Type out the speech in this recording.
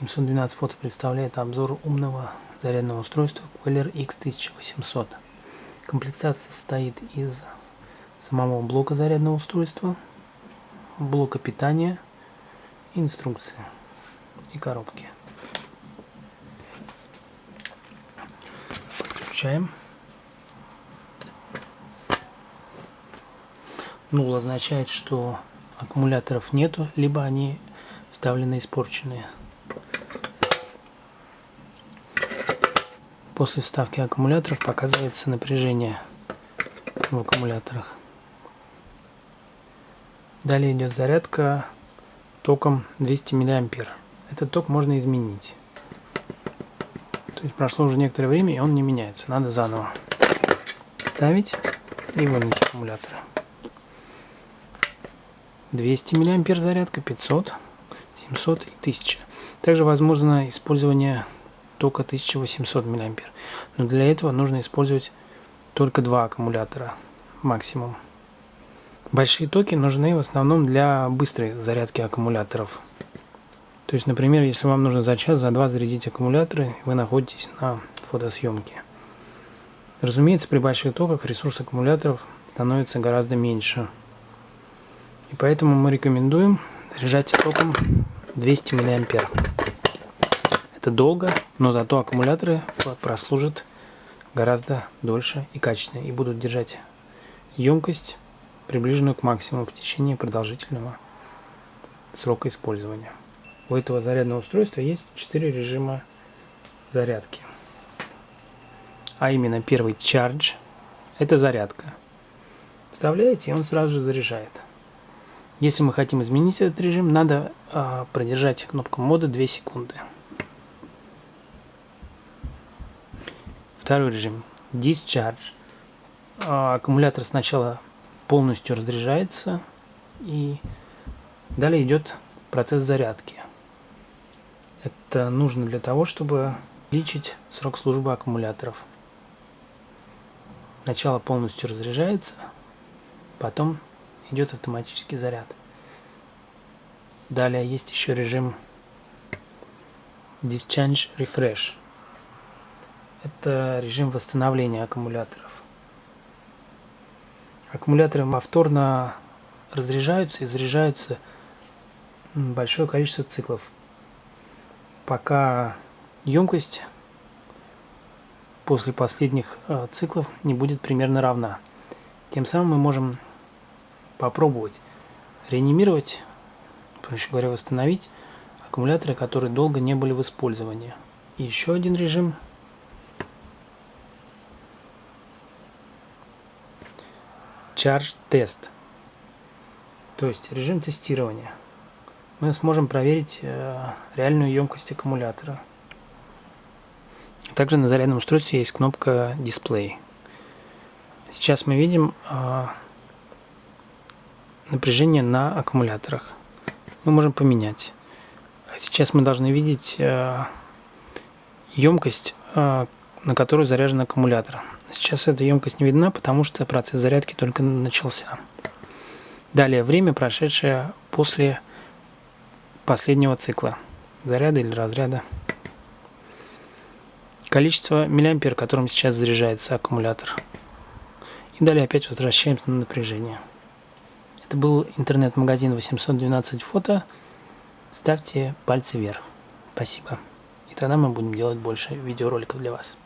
712 фото представляет обзор умного зарядного устройства Queller X1800. Комплектация состоит из самого блока зарядного устройства, блока питания, инструкции и коробки. Подключаем. Нул означает, что аккумуляторов нету, либо они вставлены испорченные. После вставки аккумуляторов показывается напряжение в аккумуляторах. Далее идет зарядка током 200 мА. Этот ток можно изменить. То есть прошло уже некоторое время и он не меняется. Надо заново ставить и вынуть аккумуляторы. 200 мА зарядка, 500, 700 и 1000. Также возможно использование тока 1800 мА. Но для этого нужно использовать только два аккумулятора максимум. Большие токи нужны в основном для быстрой зарядки аккумуляторов. То есть, например, если вам нужно за час, за два зарядить аккумуляторы, вы находитесь на фотосъемке. Разумеется, при больших токах ресурс аккумуляторов становится гораздо меньше. И поэтому мы рекомендуем заряжать током 200 мА. Это долго, но зато аккумуляторы прослужат гораздо дольше и качественнее и будут держать емкость, приближенную к максимуму в течение продолжительного срока использования. У этого зарядного устройства есть 4 режима зарядки. А именно первый Charge – это зарядка. Вставляете, и он сразу же заряжает. Если мы хотим изменить этот режим, надо э, продержать кнопку мода 2 секунды. Второй режим – Discharge. Э, аккумулятор сначала полностью разряжается и далее идет процесс зарядки. Это нужно для того, чтобы увеличить срок службы аккумуляторов. Сначала полностью разряжается, потом идет автоматический заряд. Далее есть еще режим Discharge Refresh. Это режим восстановления аккумуляторов. Аккумуляторы повторно разряжаются и заряжаются большое количество циклов, пока емкость после последних э, циклов не будет примерно равна. Тем самым мы можем попробовать реанимировать, проще говоря, восстановить аккумуляторы, которые долго не были в использовании. И еще один режим Charge Test, то есть режим тестирования. Мы сможем проверить э, реальную емкость аккумулятора. Также на зарядном устройстве есть кнопка Display. Сейчас мы видим э, напряжение на аккумуляторах. Мы можем поменять. Сейчас мы должны видеть э, емкость, на которую заряжен аккумулятор. Сейчас эта емкость не видна, потому что процесс зарядки только начался. Далее время, прошедшее после последнего цикла заряда или разряда. Количество миллиампер, которым сейчас заряжается аккумулятор. И далее опять возвращаемся на напряжение. Это был интернет-магазин 812 фото. Ставьте пальцы вверх. Спасибо. И тогда мы будем делать больше видеороликов для вас.